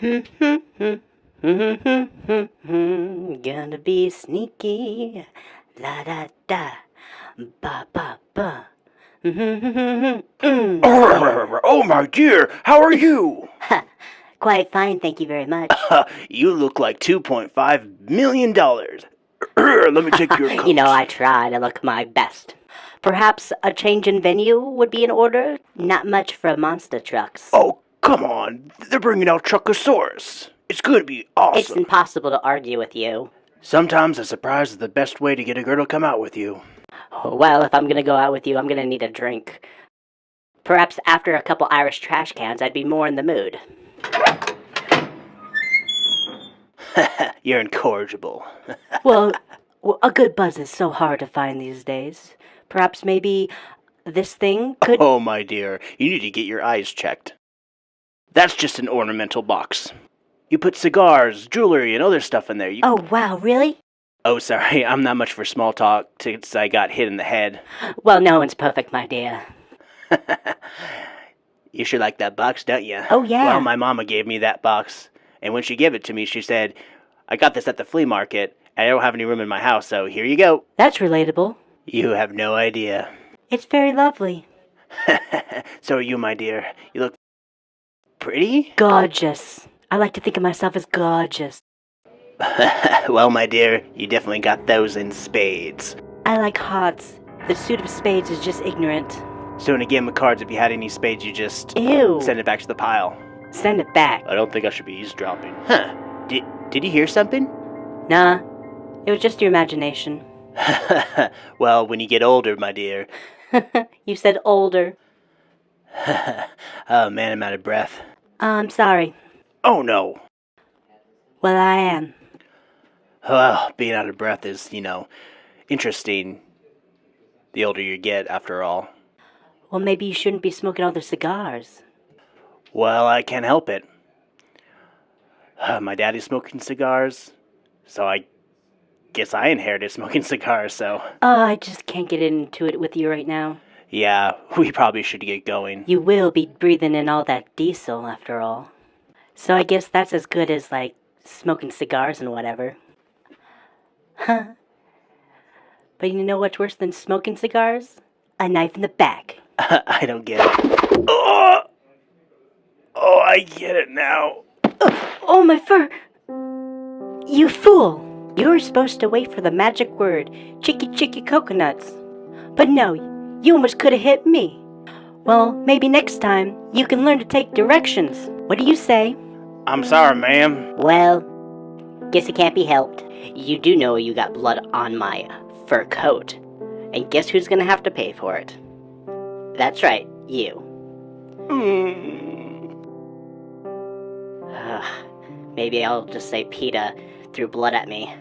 Gonna be sneaky. La da da. Ba ba ba. oh my dear, how are you? Quite fine, thank you very much. you look like $2.5 million. Let me take your coat. you know, I try to look my best. Perhaps a change in venue would be in order? Not much for monster trucks. Oh, come on. They're bringing out Truckosaurus. It's to be awesome. It's impossible to argue with you. Sometimes a surprise is the best way to get a girl to come out with you. Well, if I'm gonna go out with you, I'm gonna need a drink. Perhaps after a couple Irish trash cans, I'd be more in the mood. You're incorrigible. well, well, a good buzz is so hard to find these days. Perhaps maybe this thing could. Oh, my dear, you need to get your eyes checked. That's just an ornamental box. You put cigars, jewelry, and other stuff in there. You... Oh, wow, really? Oh, sorry, I'm not much for small talk since I got hit in the head. Well, no one's perfect, my dear. you sure like that box, don't you? Oh, yeah. Well, my mama gave me that box, and when she gave it to me, she said, I got this at the flea market, and I don't have any room in my house, so here you go. That's relatable. You have no idea. It's very lovely. so are you, my dear. You look pretty? Gorgeous. I like to think of myself as gorgeous. well, my dear, you definitely got those in spades. I like hearts. The suit of spades is just ignorant. So in a game of cards, if you had any spades, you just Ew. send it back to the pile. Send it back. I don't think I should be eavesdropping. Huh? Did Did you hear something? Nah, it was just your imagination. well, when you get older, my dear. you said older. oh man, I'm out of breath. I'm sorry. Oh no. Well, I am. Well, being out of breath is, you know, interesting. The older you get, after all. Well, maybe you shouldn't be smoking all the cigars. Well, I can't help it. Uh, my daddy's smoking cigars, so I guess I inherited smoking cigars, so. Oh, I just can't get into it with you right now. Yeah, we probably should get going. You will be breathing in all that diesel, after all. So I guess that's as good as, like, smoking cigars and whatever. Huh. But you know what's worse than smoking cigars? A knife in the back. I don't get it. Oh! Oh, I get it now. Oh, oh, my fur! You fool! You were supposed to wait for the magic word, chicky chicky coconuts. But no, you almost could have hit me. Well, maybe next time you can learn to take directions. What do you say? I'm sorry, ma'am. Well, guess it can't be helped. You do know you got blood on my fur coat. And guess who's gonna have to pay for it? That's right, you. Mm. Maybe I'll just say PETA threw blood at me.